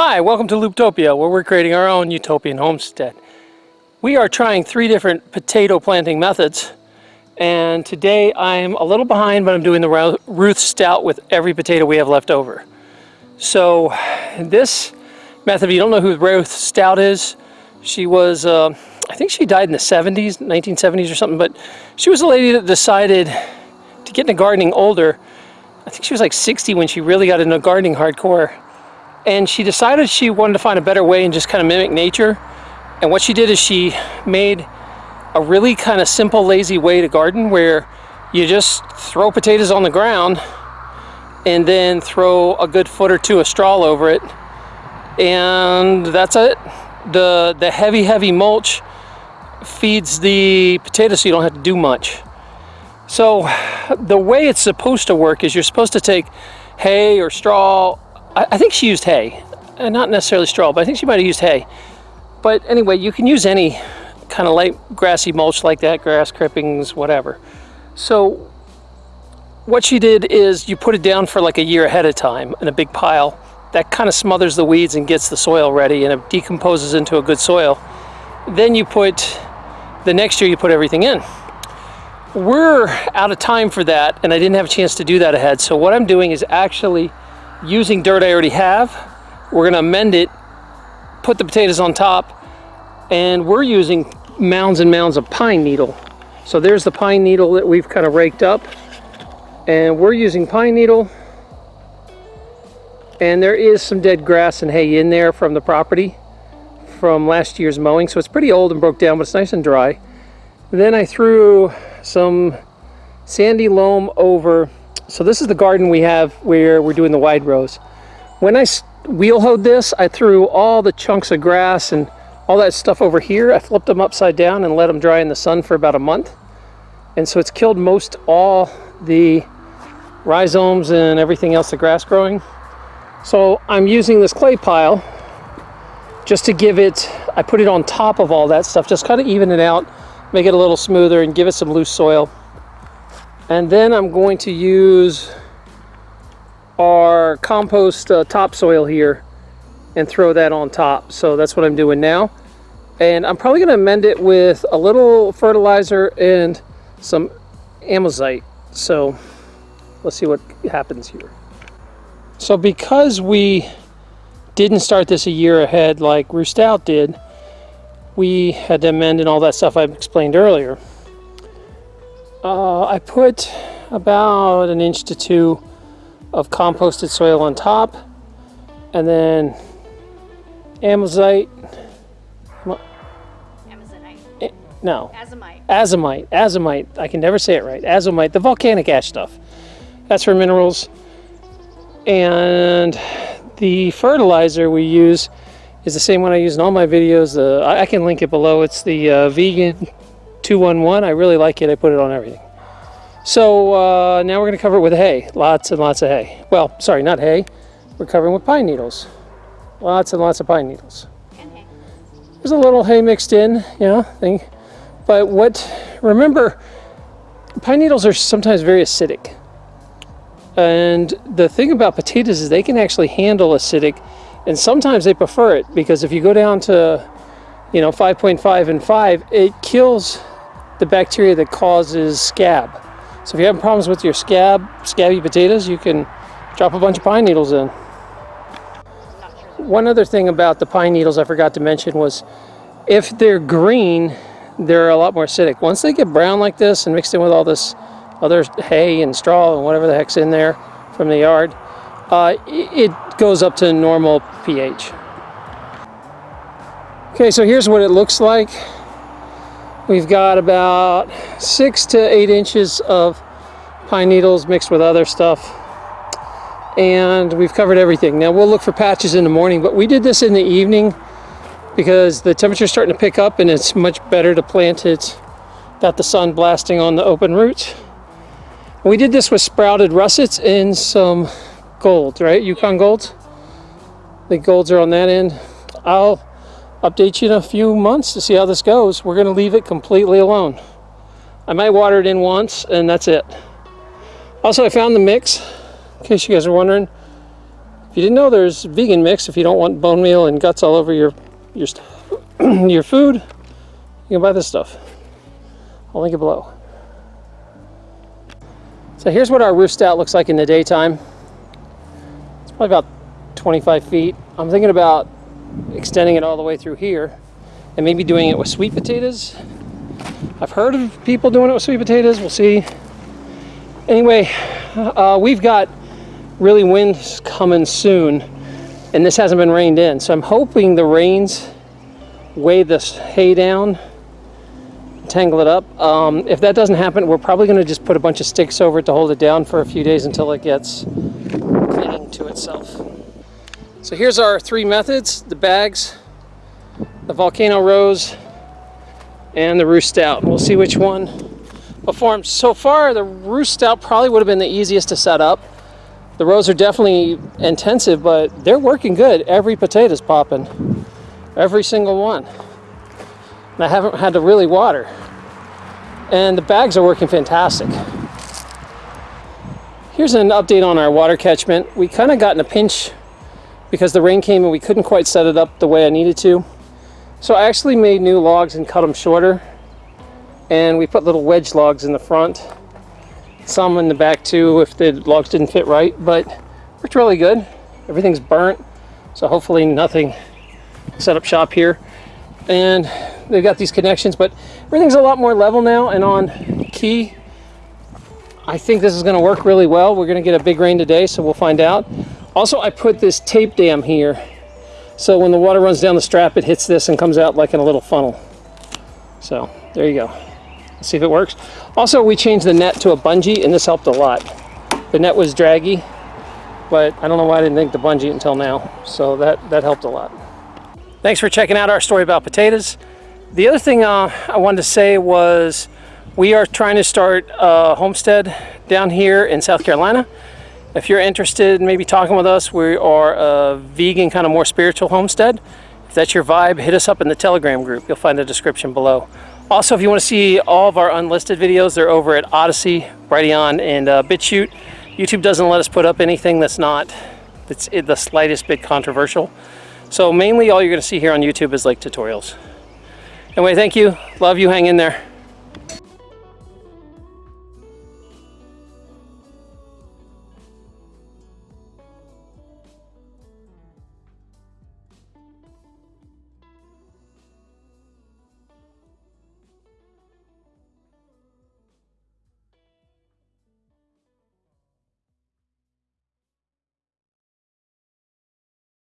Hi, welcome to Looptopia, where we're creating our own utopian homestead. We are trying three different potato planting methods, and today I'm a little behind, but I'm doing the Ruth Stout with every potato we have left over. So this method, if you don't know who Ruth Stout is, she was, uh, I think she died in the 70s, 1970s or something, but she was a lady that decided to get into gardening older. I think she was like 60 when she really got into gardening hardcore and she decided she wanted to find a better way and just kind of mimic nature. And what she did is she made a really kind of simple, lazy way to garden where you just throw potatoes on the ground and then throw a good foot or two of straw over it. And that's it. The, the heavy, heavy mulch feeds the potatoes so you don't have to do much. So the way it's supposed to work is you're supposed to take hay or straw I, I think she used hay. Uh, not necessarily straw, but I think she might have used hay. But anyway, you can use any kind of light grassy mulch like that, grass clippings, whatever. So what she did is you put it down for like a year ahead of time in a big pile. That kind of smothers the weeds and gets the soil ready and it decomposes into a good soil. Then you put, the next year you put everything in. We're out of time for that and I didn't have a chance to do that ahead. So what I'm doing is actually using dirt I already have. We're gonna amend it, put the potatoes on top, and we're using mounds and mounds of pine needle. So there's the pine needle that we've kind of raked up. And we're using pine needle. And there is some dead grass and hay in there from the property from last year's mowing. So it's pretty old and broke down, but it's nice and dry. then I threw some sandy loam over so this is the garden we have where we're doing the wide rows. When I wheel hoed this, I threw all the chunks of grass and all that stuff over here. I flipped them upside down and let them dry in the sun for about a month. And so it's killed most all the rhizomes and everything else, the grass growing. So I'm using this clay pile just to give it, I put it on top of all that stuff, just kind of even it out, make it a little smoother and give it some loose soil. And then I'm going to use our compost uh, topsoil here and throw that on top. So that's what I'm doing now. And I'm probably going to amend it with a little fertilizer and some amazite. So let's see what happens here. So because we didn't start this a year ahead like Ruth Stout did, we had to amend and all that stuff I explained earlier. Uh, I put about an inch to two of composted soil on top and then amazite Amazonite. Eh, no. Azomite. Azomite azomite. I can never say it right. Azomite the volcanic ash stuff. That's for minerals. And the fertilizer we use is the same one I use in all my videos. Uh, I, I, can link it below. It's the uh, vegan 211. I really like it. I put it on everything. So uh, now we're going to cover it with hay. Lots and lots of hay. Well, sorry, not hay. We're covering with pine needles. Lots and lots of pine needles. There's a little hay mixed in, you know, thing. But what, remember, pine needles are sometimes very acidic. And the thing about potatoes is they can actually handle acidic and sometimes they prefer it because if you go down to, you know, 5.5 and 5, it kills the bacteria that causes scab. So if you have problems with your scab, scabby potatoes, you can drop a bunch of pine needles in. One other thing about the pine needles I forgot to mention was if they're green, they're a lot more acidic. Once they get brown like this and mixed in with all this other hay and straw and whatever the heck's in there from the yard, uh, it goes up to normal pH. Okay, so here's what it looks like. We've got about six to eight inches of pine needles mixed with other stuff. And we've covered everything. Now we'll look for patches in the morning, but we did this in the evening because the temperature's starting to pick up and it's much better to plant it got the sun blasting on the open roots. We did this with sprouted russets and some gold, right? Yukon golds. The golds are on that end. I'll update you in a few months to see how this goes. We're going to leave it completely alone. I might water it in once and that's it. Also, I found the mix, in case you guys are wondering. If you didn't know, there's vegan mix if you don't want bone meal and guts all over your your your food. You can buy this stuff. I'll link it below. So here's what our Ruth Stout looks like in the daytime. It's probably about 25 feet. I'm thinking about extending it all the way through here and maybe doing it with sweet potatoes. I've heard of people doing it with sweet potatoes. We'll see. Anyway, uh, we've got really winds coming soon and this hasn't been rained in. So I'm hoping the rains weigh this hay down, tangle it up. Um, if that doesn't happen, we're probably gonna just put a bunch of sticks over it to hold it down for a few days until it gets clinging to itself. So here's our three methods, the bags, the volcano rows, and the Ruth Stout. We'll see which one performs. So far, the Ruth Stout probably would have been the easiest to set up. The rows are definitely intensive, but they're working good. Every potato's popping. Every single one. And I haven't had to really water. And the bags are working fantastic. Here's an update on our water catchment. We kind of got in a pinch because the rain came and we couldn't quite set it up the way I needed to. So I actually made new logs and cut them shorter. And we put little wedge logs in the front. Some in the back too if the logs didn't fit right, but worked really good. Everything's burnt, so hopefully nothing set up shop here. And they've got these connections, but everything's a lot more level now and on key. I think this is gonna work really well. We're gonna get a big rain today, so we'll find out. Also, I put this tape dam here. So when the water runs down the strap, it hits this and comes out like in a little funnel. So there you go. Let's see if it works. Also, we changed the net to a bungee and this helped a lot. The net was draggy, but I don't know why I didn't think the bungee until now. So that, that helped a lot. Thanks for checking out our story about potatoes. The other thing uh, I wanted to say was we are trying to start a homestead down here in South Carolina. If you're interested in maybe talking with us, we are a vegan, kind of more spiritual homestead. If that's your vibe, hit us up in the Telegram group. You'll find the description below. Also, if you want to see all of our unlisted videos, they're over at Odysee, Brighteon, and uh, BitChute. YouTube doesn't let us put up anything that's not that's the slightest bit controversial. So mainly all you're going to see here on YouTube is like tutorials. Anyway, thank you. Love you. Hang in there.